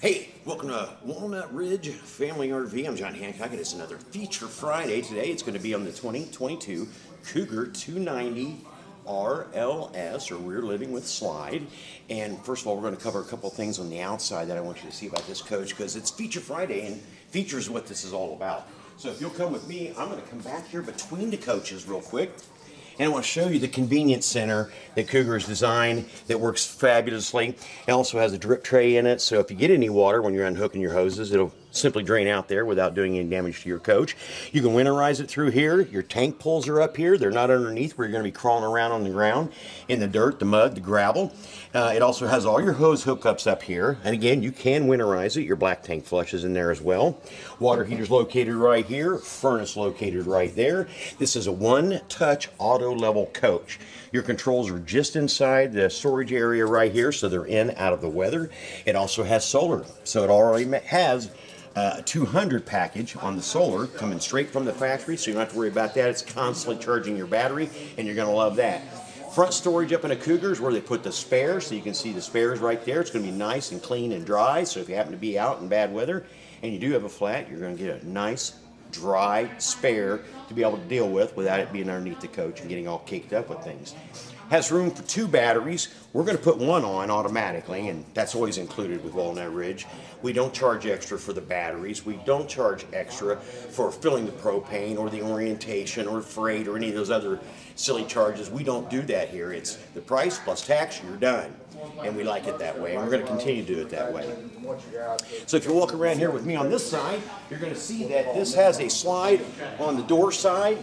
Hey, welcome to Walnut Ridge Family RV. I'm John Hancock, and it's another Feature Friday. Today it's going to be on the 2022 Cougar 290 RLS, or Rear Living with Slide. And first of all, we're going to cover a couple things on the outside that I want you to see about this coach because it's Feature Friday, and features what this is all about. So if you'll come with me, I'm going to come back here between the coaches real quick and I want to show you the convenience center that Cougar has designed that works fabulously. It also has a drip tray in it, so if you get any water when you're unhooking your hoses, it'll simply drain out there without doing any damage to your coach. You can winterize it through here. Your tank pulls are up here. They're not underneath where you're going to be crawling around on the ground in the dirt, the mud, the gravel. Uh, it also has all your hose hookups up here. And again, you can winterize it. Your black tank flushes in there as well. Water heater's located right here. Furnace located right there. This is a one-touch auto level coach. Your controls are just inside the storage area right here, so they're in out of the weather. It also has solar, so it already has uh, a 200 package on the solar coming straight from the factory, so you don't have to worry about that. It's constantly charging your battery, and you're going to love that. Front storage up in a Cougar is where they put the spares, so you can see the spares right there. It's going to be nice and clean and dry, so if you happen to be out in bad weather and you do have a flat, you're going to get a nice dry spare to be able to deal with without it being underneath the coach and getting all caked up with things has room for two batteries. We're going to put one on automatically, and that's always included with Walnut Ridge. We don't charge extra for the batteries. We don't charge extra for filling the propane or the orientation or freight or any of those other silly charges. We don't do that here. It's the price plus tax, you're done. And we like it that way, and we're going to continue to do it that way. So if you walk around here with me on this side, you're going to see that this has a slide on the door side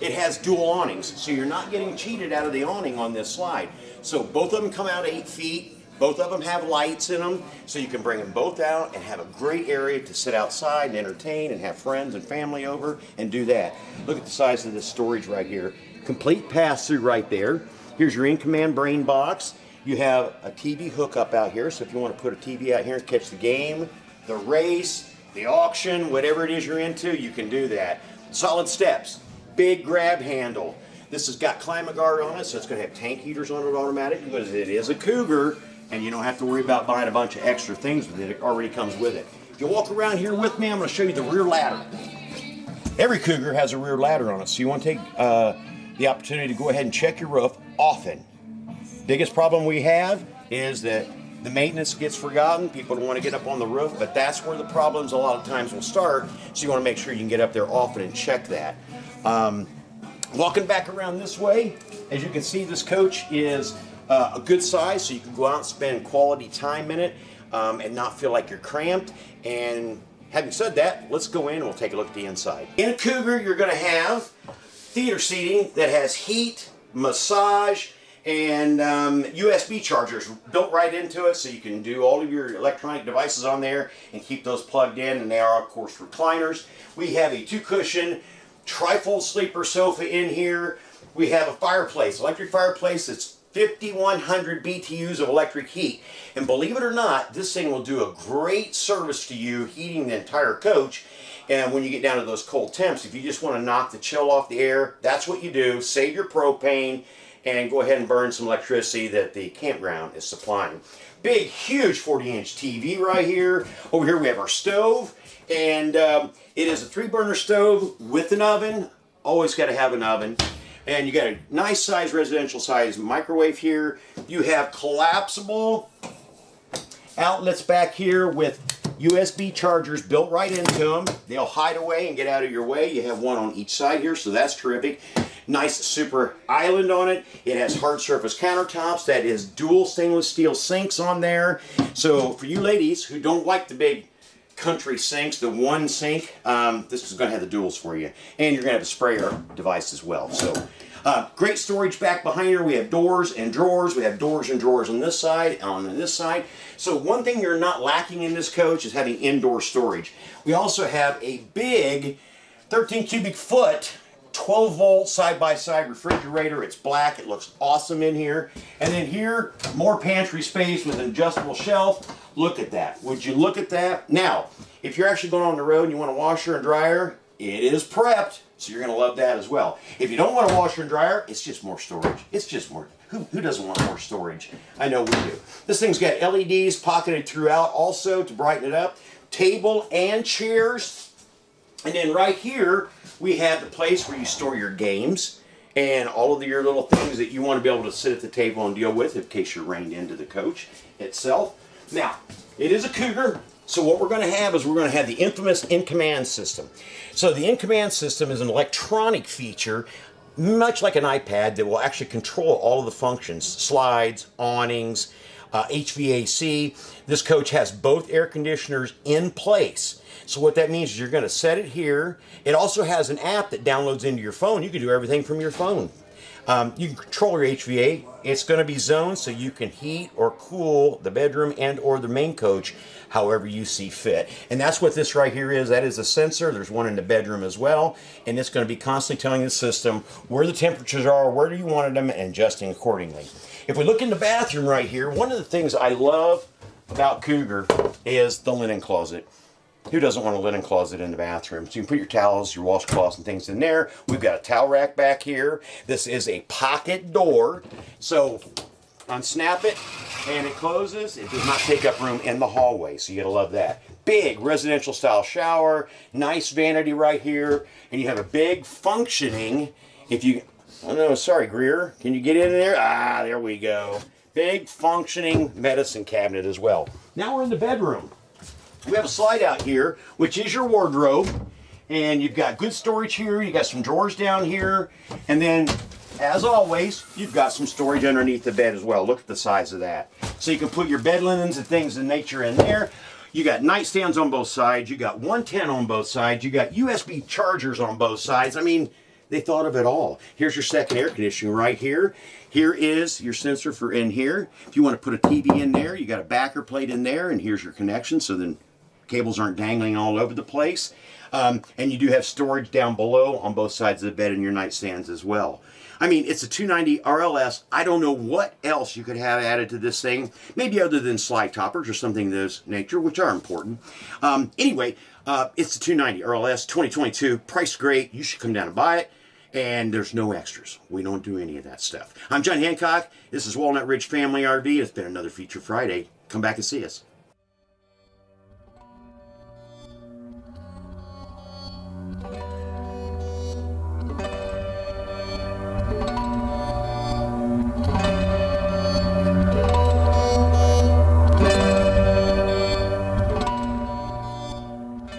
it has dual awnings, so you're not getting cheated out of the awning on this slide. So both of them come out eight feet. Both of them have lights in them, so you can bring them both out and have a great area to sit outside and entertain and have friends and family over and do that. Look at the size of this storage right here. Complete pass-through right there. Here's your in-command brain box. You have a TV hookup out here, so if you want to put a TV out here and catch the game, the race, the auction, whatever it is you're into, you can do that. Solid steps big grab handle. This has got climate guard on it, so it's going to have tank heaters on it automatic because it is a Cougar, and you don't have to worry about buying a bunch of extra things with it. It already comes with it. If you walk around here with me, I'm going to show you the rear ladder. Every Cougar has a rear ladder on it, so you want to take uh, the opportunity to go ahead and check your roof often. Biggest problem we have is that the maintenance gets forgotten. People don't want to get up on the roof, but that's where the problems a lot of times will start. So you want to make sure you can get up there often and check that. Um, walking back around this way, as you can see, this coach is uh, a good size, so you can go out and spend quality time in it um, and not feel like you're cramped. And having said that, let's go in and we'll take a look at the inside. In a Cougar, you're going to have theater seating that has heat, massage, and um, USB chargers built right into it so you can do all of your electronic devices on there and keep those plugged in and they are of course recliners. We have a two cushion trifold sleeper sofa in here. We have a fireplace, electric fireplace that's 5100 BTUs of electric heat. And believe it or not, this thing will do a great service to you heating the entire coach. And when you get down to those cold temps, if you just want to knock the chill off the air, that's what you do. Save your propane and go ahead and burn some electricity that the campground is supplying. Big, huge 40-inch TV right here. Over here we have our stove. And um, it is a three burner stove with an oven. Always got to have an oven. And you got a nice size residential size microwave here. You have collapsible outlets back here with USB chargers built right into them. They'll hide away and get out of your way. You have one on each side here, so that's terrific. Nice super island on it. It has hard surface countertops. That is dual stainless steel sinks on there. So for you ladies who don't like the big country sinks, the one sink, um, this is going to have the duals for you. And you're going to have a sprayer device as well. So uh, great storage back behind here. We have doors and drawers. We have doors and drawers on this side on this side. So one thing you're not lacking in this coach is having indoor storage. We also have a big 13 cubic foot 12 volt side-by-side refrigerator. It's black. It looks awesome in here. And then here, more pantry space with an adjustable shelf. Look at that. Would you look at that? Now, if you're actually going on the road and you want a washer and dryer, It is prepped, so you're going to love that as well. If you don't want a washer and dryer, it's just more storage. It's just more. Who, who doesn't want more storage? I know we do. This thing's got LEDs pocketed throughout also to brighten it up. Table and chairs. And then right here, we have the place where you store your games and all of your little things that you want to be able to sit at the table and deal with in case you're rained into the coach itself. Now, it is a Cougar, so what we're going to have is we're going to have the infamous in-command system. So the in-command system is an electronic feature much like an iPad that will actually control all of the functions, slides, awnings, uh, HVAC. This coach has both air conditioners in place. So what that means is you're going to set it here. It also has an app that downloads into your phone. You can do everything from your phone. Um, you can control your HVA. It's going to be zoned so you can heat or cool the bedroom and or the main coach however you see fit. And that's what this right here is. That is a sensor. There's one in the bedroom as well. And it's going to be constantly telling the system where the temperatures are, where do you want them, and adjusting accordingly. If we look in the bathroom right here, one of the things I love about Cougar is the linen closet. Who doesn't want a linen closet in the bathroom? So you can put your towels, your washcloths, and things in there. We've got a towel rack back here. This is a pocket door. So unsnap it and it closes. It does not take up room in the hallway. So you gotta love that. Big residential style shower, nice vanity right here. And you have a big functioning, if you, oh no, sorry Greer, can you get in there? Ah, there we go. Big functioning medicine cabinet as well. Now we're in the bedroom. We have a slide out here, which is your wardrobe. And you've got good storage here. You've got some drawers down here. And then, as always, you've got some storage underneath the bed as well. Look at the size of that. So you can put your bed linens and things of nature in there. You got nightstands on both sides. You got 110 on both sides. You got USB chargers on both sides. I mean, they thought of it all. Here's your second air conditioning right here. Here is your sensor for in here. If you want to put a TV in there, you got a backer plate in there, and here's your connection. So then cables aren't dangling all over the place. Um, and you do have storage down below on both sides of the bed and your nightstands as well. I mean, it's a 290 RLS. I don't know what else you could have added to this thing, maybe other than slide toppers or something of this nature, which are important. Um, anyway, uh, it's a 290 RLS 2022. Price great. You should come down and buy it. And there's no extras. We don't do any of that stuff. I'm John Hancock. This is Walnut Ridge Family RV. It's been another Feature Friday. Come back and see us.